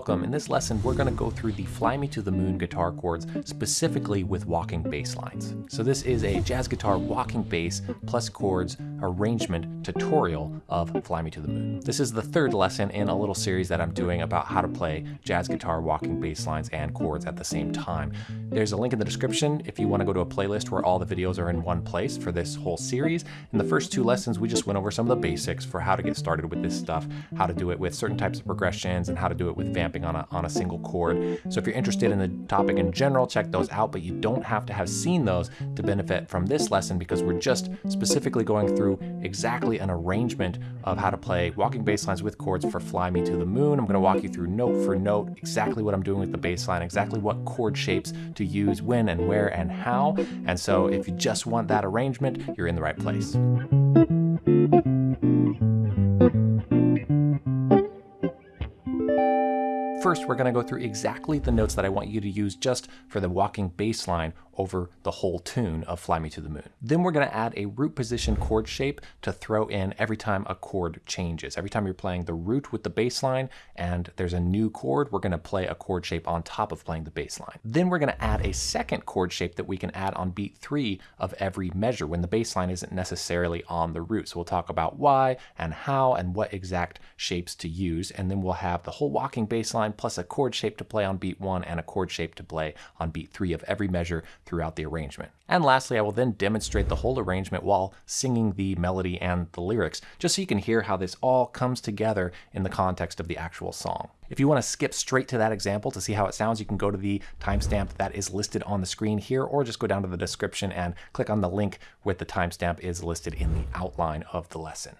welcome. In this lesson, we're gonna go through the Fly Me to the Moon guitar chords, specifically with walking bass lines. So this is a jazz guitar walking bass plus chords arrangement tutorial of Fly Me to the Moon. This is the third lesson in a little series that I'm doing about how to play jazz guitar walking bass lines and chords at the same time. There's a link in the description if you wanna go to a playlist where all the videos are in one place for this whole series. In the first two lessons, we just went over some of the basics for how to get started with this stuff, how to do it with certain types of progressions and how to do it with vamping on a, on a single chord. So if you're interested in the topic in general, check those out, but you don't have to have seen those to benefit from this lesson because we're just specifically going through exactly an arrangement of how to play walking bass lines with chords for Fly Me to the Moon. I'm gonna walk you through note for note exactly what I'm doing with the bass line, exactly what chord shapes to use when and where and how. And so if you just want that arrangement, you're in the right place. First, we're gonna go through exactly the notes that I want you to use just for the walking bass line over the whole tune of Fly Me to the Moon. Then we're gonna add a root position chord shape to throw in every time a chord changes. Every time you're playing the root with the bass line and there's a new chord, we're gonna play a chord shape on top of playing the bass line. Then we're gonna add a second chord shape that we can add on beat three of every measure when the bass line isn't necessarily on the root. So we'll talk about why and how and what exact shapes to use. And then we'll have the whole walking bass line plus a chord shape to play on beat one and a chord shape to play on beat three of every measure throughout the arrangement. And lastly, I will then demonstrate the whole arrangement while singing the melody and the lyrics, just so you can hear how this all comes together in the context of the actual song. If you want to skip straight to that example to see how it sounds, you can go to the timestamp that is listed on the screen here, or just go down to the description and click on the link with the timestamp is listed in the outline of the lesson.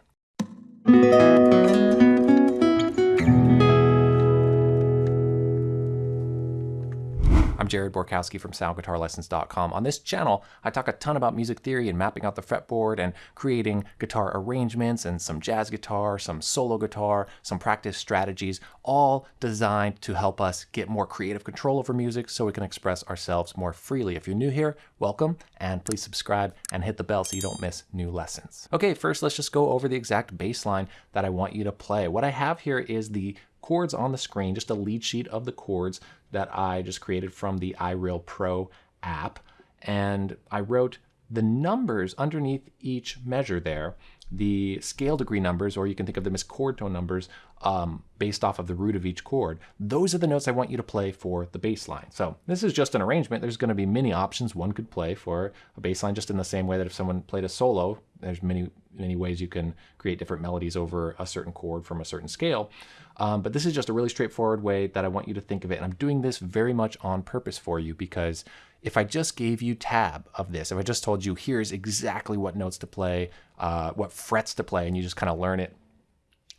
Jared Borkowski from SoundGuitarLessons.com. On this channel, I talk a ton about music theory and mapping out the fretboard and creating guitar arrangements and some jazz guitar, some solo guitar, some practice strategies, all designed to help us get more creative control over music so we can express ourselves more freely. If you're new here, welcome, and please subscribe and hit the bell so you don't miss new lessons. Okay, first let's just go over the exact bass line that I want you to play. What I have here is the chords on the screen, just a lead sheet of the chords that I just created from the iReal Pro app. And I wrote the numbers underneath each measure there, the scale degree numbers, or you can think of them as chord tone numbers, um, based off of the root of each chord. Those are the notes I want you to play for the bass line. So this is just an arrangement. There's going to be many options one could play for a bass line, just in the same way that if someone played a solo, there's many, many ways you can create different melodies over a certain chord from a certain scale. Um, but this is just a really straightforward way that I want you to think of it. And I'm doing this very much on purpose for you because if I just gave you tab of this, if I just told you here's exactly what notes to play, uh, what frets to play, and you just kind of learn it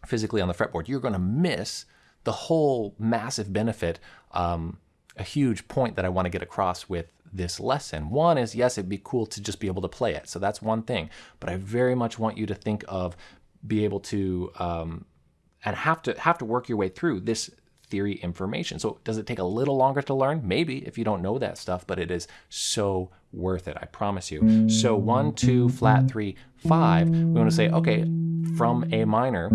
physically on the fretboard, you're going to miss the whole massive benefit, um, a huge point that I want to get across with this lesson. One is, yes, it'd be cool to just be able to play it. So that's one thing. But I very much want you to think of be able to um, and have to have to work your way through this theory information. So does it take a little longer to learn? Maybe if you don't know that stuff, but it is so worth it, I promise you. So one, two, flat, three, five, we want to say, okay, from A minor,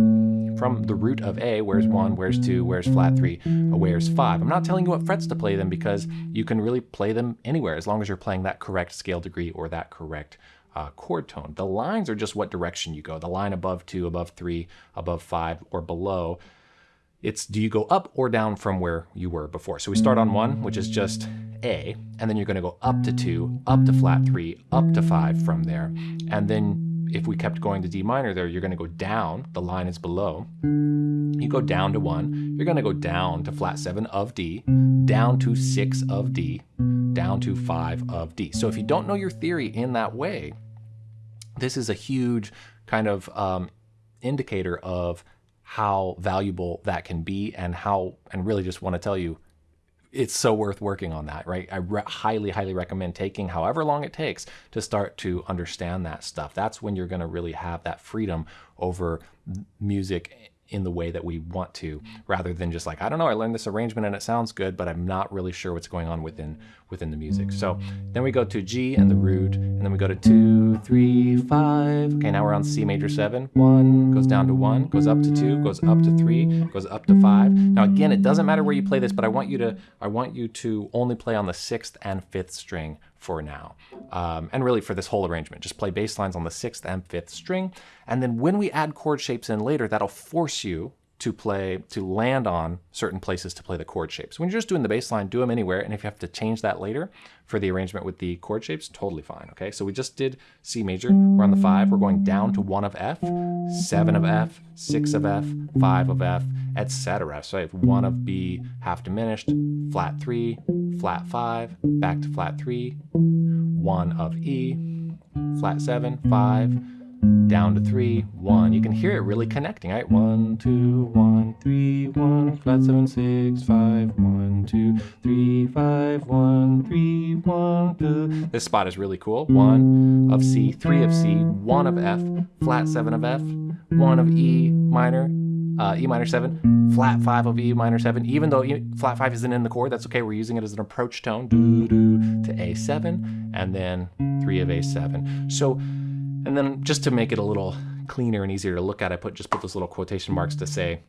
from the root of A, where's one, where's two, where's flat three, uh, where's five. I'm not telling you what frets to play them because you can really play them anywhere as long as you're playing that correct scale degree or that correct uh, chord tone. The lines are just what direction you go. The line above two, above three, above five, or below. It's do you go up or down from where you were before? So we start on one, which is just A, and then you're going to go up to two, up to flat three, up to five from there. And then if we kept going to D minor there, you're going to go down. The line is below. You go down to one. You're going to go down to flat seven of D, down to six of D, down to five of D. So if you don't know your theory in that way, this is a huge kind of um, indicator of how valuable that can be and how, and really just want to tell you, it's so worth working on that, right? I highly, highly recommend taking however long it takes to start to understand that stuff. That's when you're going to really have that freedom over music in the way that we want to, rather than just like, I don't know, I learned this arrangement and it sounds good, but I'm not really sure what's going on within within the music. So then we go to G and the root, and then we go to two, three, five. Okay, now we're on C major seven. One goes down to one, goes up to two, goes up to three, goes up to five. Now again, it doesn't matter where you play this, but I want you to I want you to only play on the sixth and fifth string for now. Um, and really for this whole arrangement, just play bass lines on the sixth and fifth string. And then when we add chord shapes in later, that'll force you to play, to land on certain places to play the chord shapes. When you're just doing the bass line, do them anywhere. And if you have to change that later for the arrangement with the chord shapes, totally fine. Okay, so we just did C major. We're on the five. We're going down to one of F, seven of F, six of F, five of F, etc. So I have one of B half diminished, flat three, flat five, back to flat three, one of E, flat seven, five, down to three, one. You can hear it really connecting, right? One, two, one, three, one, flat seven, six, five, one, two, three, five, one, three, one, two. This spot is really cool. One of C, three of C, one of F, flat seven of F, one of E minor, uh, E minor seven, flat five of E minor seven. Even though e, flat five isn't in the chord, that's okay. We're using it as an approach tone, doo doo, to A7, and then three of A7. So and then just to make it a little cleaner and easier to look at, I put just put those little quotation marks to say,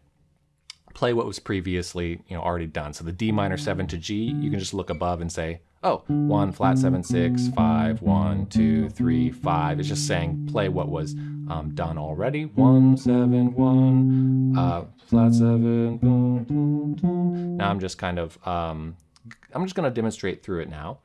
play what was previously you know already done. So the D minor seven to G, you can just look above and say, oh, one flat seven six five one two three five. It's just saying play what was um, done already. One seven one uh, flat seven. Boom, boom, boom. Now I'm just kind of um, I'm just going to demonstrate through it now,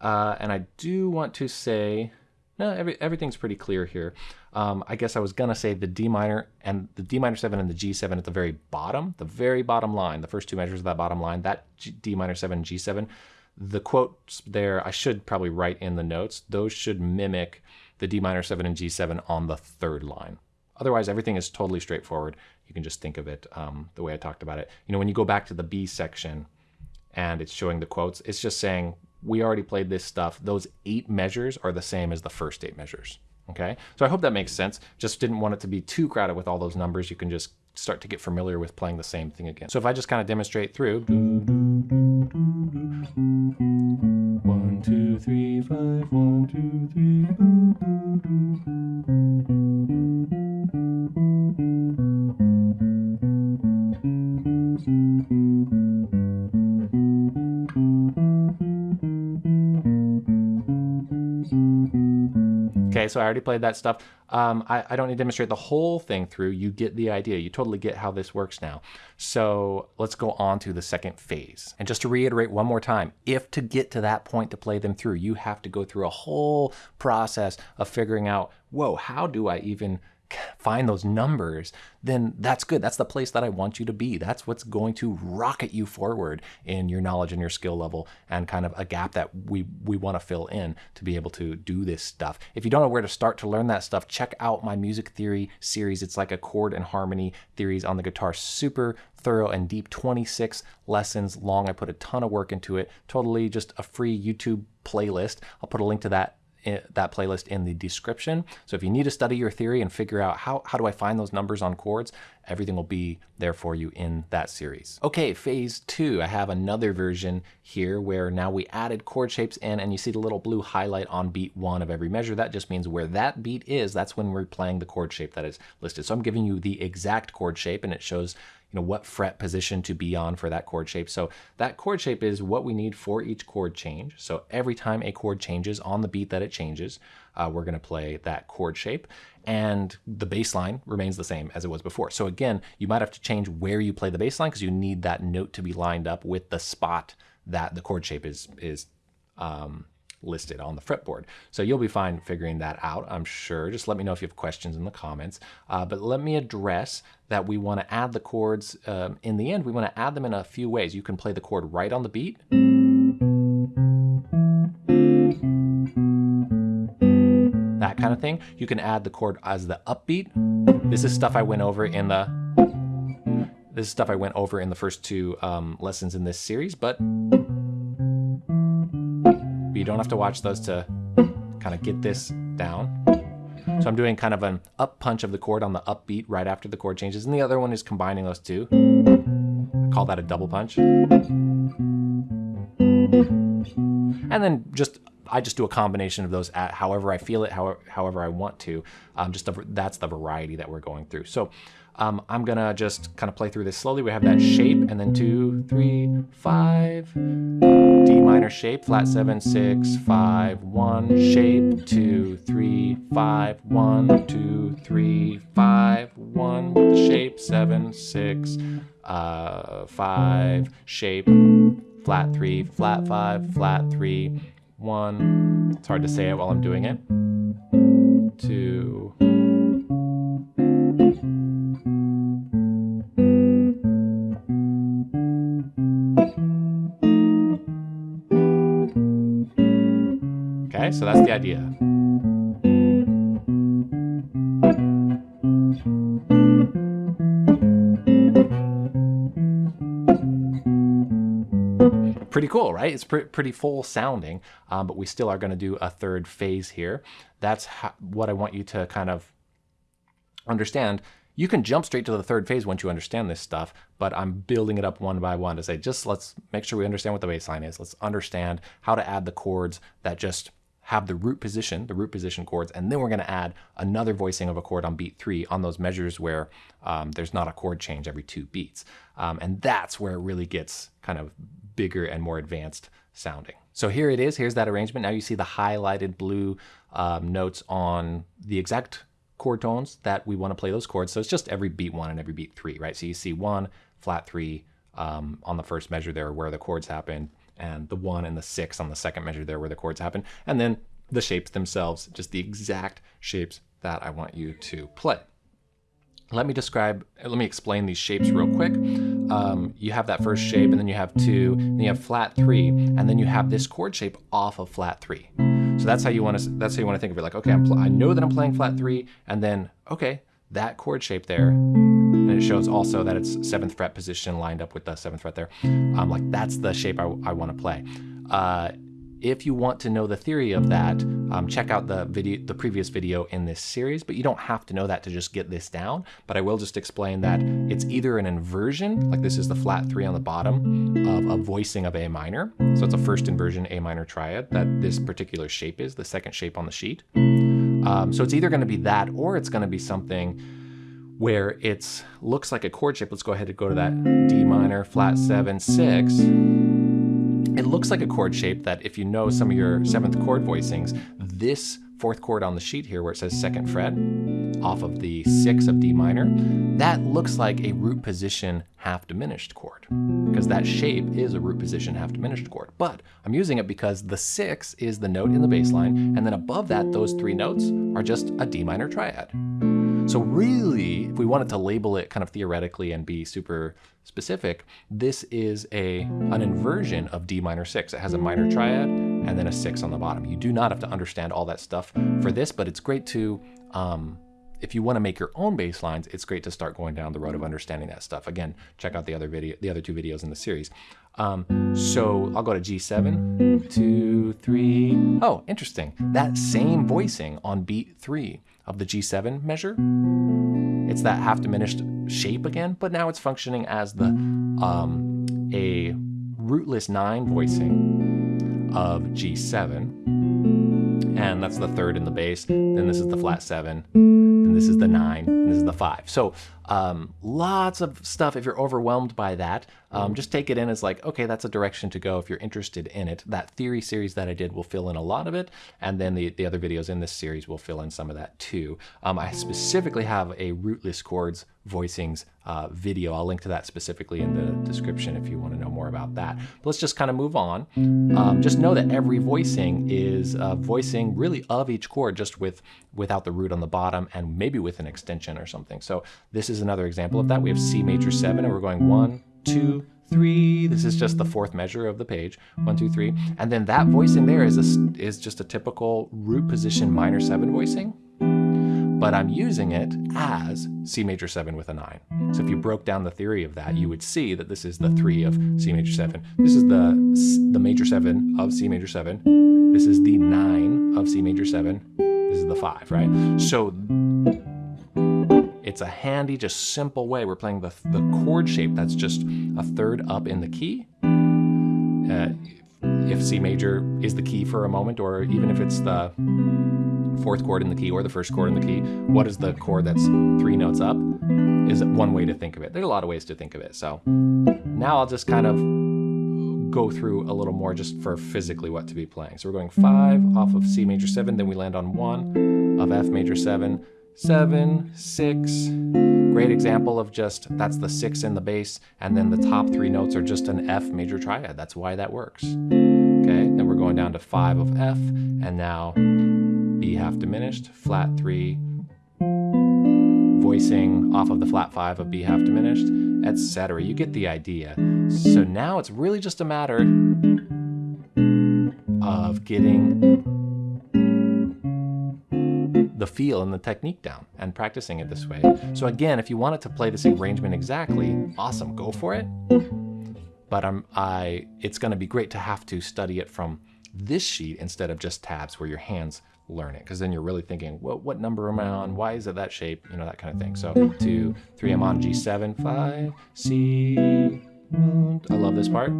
uh, and I do want to say no, every, everything's pretty clear here. Um, I guess I was gonna say the D minor and the D minor seven and the G7 at the very bottom, the very bottom line, the first two measures of that bottom line, that G, D minor seven, G7, the quotes there, I should probably write in the notes, those should mimic the D minor seven and G7 on the third line. Otherwise, everything is totally straightforward. You can just think of it um, the way I talked about it. You know, when you go back to the B section and it's showing the quotes, it's just saying we already played this stuff. Those eight measures are the same as the first eight measures. Okay, so I hope that makes sense. Just didn't want it to be too crowded with all those numbers. You can just start to get familiar with playing the same thing again. So if I just kind of demonstrate through. One, two, three, five, one, two, three. Okay, so I already played that stuff. Um, I, I, don't need to demonstrate the whole thing through. You get the idea. You totally get how this works now. So let's go on to the second phase. And just to reiterate one more time, if to get to that point to play them through, you have to go through a whole process of figuring out, whoa, how do I even find those numbers, then that's good. That's the place that I want you to be. That's what's going to rocket you forward in your knowledge and your skill level and kind of a gap that we, we want to fill in to be able to do this stuff. If you don't know where to start to learn that stuff, check out my music theory series. It's like a chord and harmony theories on the guitar. Super thorough and deep, 26 lessons long. I put a ton of work into it. Totally just a free YouTube playlist. I'll put a link to that that playlist in the description. So if you need to study your theory and figure out how, how do I find those numbers on chords, everything will be there for you in that series. Okay, phase two, I have another version here where now we added chord shapes in and you see the little blue highlight on beat one of every measure. That just means where that beat is, that's when we're playing the chord shape that is listed. So I'm giving you the exact chord shape and it shows you know, what fret position to be on for that chord shape. So that chord shape is what we need for each chord change. So every time a chord changes on the beat that it changes, uh, we're going to play that chord shape and the bass line remains the same as it was before. So again, you might have to change where you play the bass line because you need that note to be lined up with the spot that the chord shape is, is um, listed on the fretboard. So you'll be fine figuring that out, I'm sure. Just let me know if you have questions in the comments. Uh, but let me address that we want to add the chords. Um, in the end, we want to add them in a few ways. You can play the chord right on the beat. Kind of thing. You can add the chord as the upbeat. This is stuff I went over in the this is stuff I went over in the first two um, lessons in this series, but you don't have to watch those to kind of get this down. So I'm doing kind of an up punch of the chord on the upbeat right after the chord changes, and the other one is combining those two. I call that a double punch. And then just I just do a combination of those at however I feel it, however, however I want to. Um, just that's the variety that we're going through. So um, I'm gonna just kind of play through this slowly. We have that shape and then two, three, five, D minor shape, flat seven, six, five, one, shape, two, three, five, one, two, three, five, one, with the shape, seven, six, uh, five, shape, flat three, flat five, flat three, one. It's hard to say it while I'm doing it. Two. Okay, so that's the idea. Cool, right? It's pre pretty full sounding, um, but we still are going to do a third phase here. That's what I want you to kind of understand. You can jump straight to the third phase once you understand this stuff, but I'm building it up one by one to say, just let's make sure we understand what the bass line is. Let's understand how to add the chords that just have the root position, the root position chords, and then we're going to add another voicing of a chord on beat three on those measures where um, there's not a chord change every two beats. Um, and that's where it really gets kind of bigger and more advanced sounding. So here it is, here's that arrangement. Now you see the highlighted blue um, notes on the exact chord tones that we want to play those chords. So it's just every beat one and every beat three, right? So you see one, flat three um, on the first measure there where the chords happen, and the one and the six on the second measure there where the chords happen, and then the shapes themselves, just the exact shapes that I want you to play. Let me describe, let me explain these shapes real quick. Um, you have that first shape and then you have two, then you have flat three, and then you have this chord shape off of flat three. So that's how you want to, that's how you want to think of it. Like, okay, I know that I'm playing flat three, and then, okay, that chord shape there, and it shows also that it's seventh fret position lined up with the seventh fret there. Um, like that's the shape I, I want to play. Uh, if you want to know the theory of that, um, check out the video, the previous video in this series, but you don't have to know that to just get this down. But I will just explain that it's either an inversion, like this is the flat three on the bottom, of a voicing of A minor. So it's a first inversion A minor triad that this particular shape is, the second shape on the sheet. Um, so it's either going to be that or it's going to be something where it looks like a chord shape. Let's go ahead and go to that D minor, flat seven, six. Looks like a chord shape that if you know some of your seventh chord voicings, this fourth chord on the sheet here where it says second fret off of the six of D minor, that looks like a root position half diminished chord because that shape is a root position half diminished chord. But I'm using it because the six is the note in the bass line and then above that, those three notes are just a D minor triad. So really, if we wanted to label it kind of theoretically and be super specific, this is a an inversion of D minor six. It has a minor triad and then a six on the bottom. You do not have to understand all that stuff for this, but it's great to, um, if you want to make your own bass lines, it's great to start going down the road of understanding that stuff. Again, check out the other video, the other two videos in the series. Um, so I'll go to G7, two, three. Oh, interesting. That same voicing on beat three of the G7 measure. It's that half diminished shape again, but now it's functioning as the um, a rootless nine voicing of G7. And that's the third in the bass. Then this is the flat seven. Then this is the nine. And this is the five. So um, lots of stuff. If you're overwhelmed by that, um, just take it in as like, okay, that's a direction to go if you're interested in it. That theory series that I did will fill in a lot of it, and then the, the other videos in this series will fill in some of that too. Um, I specifically have a rootless chords voicings uh, video. I'll link to that specifically in the description if you want to know more about that. But let's just kind of move on. Um, just know that every voicing is a voicing really of each chord, just with without the root on the bottom and maybe with an extension or something. So this is another example of that. We have C major seven, and we're going one, two, three. This is just the fourth measure of the page. One, two, three. And then that voicing there is, a, is just a typical root position minor seven voicing. But I'm using it as C major seven with a nine. So if you broke down the theory of that, you would see that this is the three of C major seven. This is the, the major seven of C major seven. This is the nine of C major seven. This is the five, right? So it's a handy, just simple way. We're playing the, the chord shape that's just a third up in the key. Uh, if C major is the key for a moment, or even if it's the fourth chord in the key or the first chord in the key, what is the chord that's three notes up? Is one way to think of it. There's a lot of ways to think of it. So now I'll just kind of go through a little more just for physically what to be playing. So we're going five off of C major seven, then we land on one of F major seven, seven, six. Great example of just, that's the six in the bass, and then the top three notes are just an F major triad. That's why that works. Okay, then we're going down to five of F, and now B half diminished, flat three, voicing off of the flat five of B half diminished, etc. You get the idea. So now it's really just a matter of getting the feel and the technique down and practicing it this way. So again, if you wanted to play this arrangement exactly, awesome, go for it. But I'm, I, it's gonna be great to have to study it from this sheet instead of just tabs where your hands learn it because then you're really thinking what what number am i on why is it that shape you know that kind of thing so two three i'm on g7 five c i love this part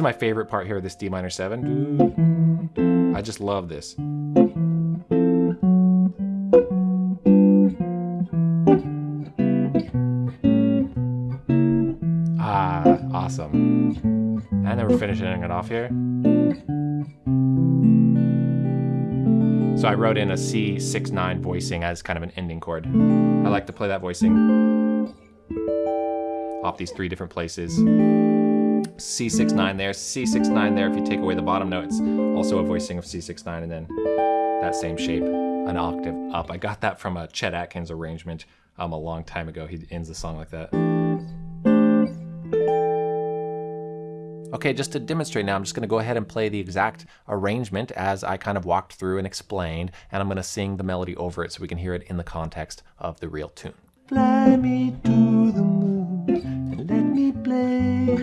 is my favorite part here, this D minor 7. I just love this. Ah, awesome. And then we're finishing it off here. So I wrote in a C6-9 voicing as kind of an ending chord. I like to play that voicing off these three different places. C6-9 there, C6-9 there. If you take away the bottom note, it's also a voicing of C6-9 and then that same shape, an octave up. I got that from a Chet Atkins arrangement um, a long time ago. He ends the song like that. Okay, just to demonstrate now, I'm just going to go ahead and play the exact arrangement as I kind of walked through and explained, and I'm going to sing the melody over it so we can hear it in the context of the real tune. Fly me to the moon and let me play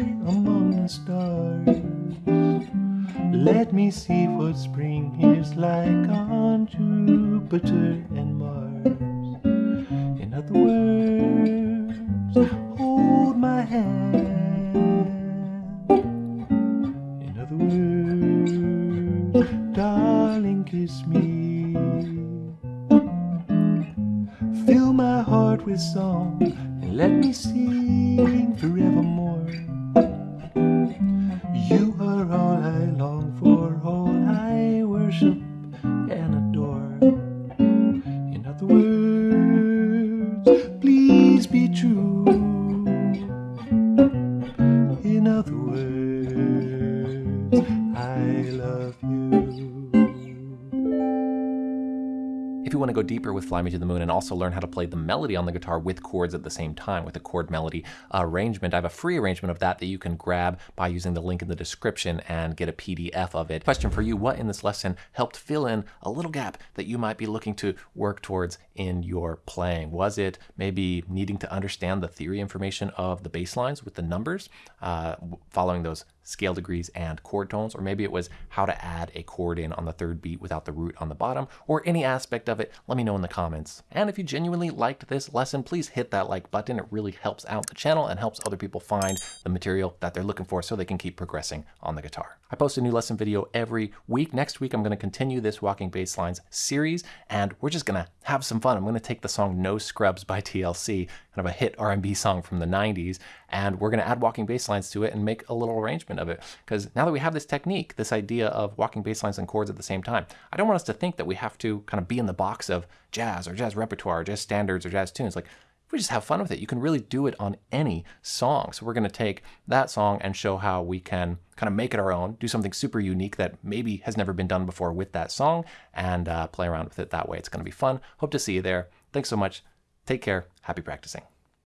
stars. Let me see what spring is like on Jupiter and Mars. In other words, hold my hand. In other words, darling, kiss me. Fill my heart with song and let me sing forevermore. Fly Me to the Moon and also learn how to play the melody on the guitar with chords at the same time with a chord melody arrangement, I have a free arrangement of that that you can grab by using the link in the description and get a PDF of it. Question for you, what in this lesson helped fill in a little gap that you might be looking to work towards in your playing? Was it maybe needing to understand the theory information of the bass lines with the numbers, uh, following those scale degrees and chord tones, or maybe it was how to add a chord in on the third beat without the root on the bottom, or any aspect of it, let me know in the comments. And if you genuinely liked this lesson, please hit that like button. It really helps out the channel and helps other people find the material that they're looking for so they can keep progressing on the guitar. I post a new lesson video every week. Next week, I'm going to continue this Walking Basslines series, and we're just going to have some fun. I'm going to take the song No Scrubs by TLC, kind of a hit R&B song from the 90s, and we're going to add walking basslines to it and make a little arrangement of it. Because now that we have this technique, this idea of walking basslines and chords at the same time, I don't want us to think that we have to kind of be in the box of jazz or jazz repertoire, or jazz standards or jazz tunes. Like we just have fun with it. You can really do it on any song. So we're going to take that song and show how we can kind of make it our own, do something super unique that maybe has never been done before with that song, and uh, play around with it that way. It's going to be fun. Hope to see you there. Thanks so much. Take care. Happy practicing.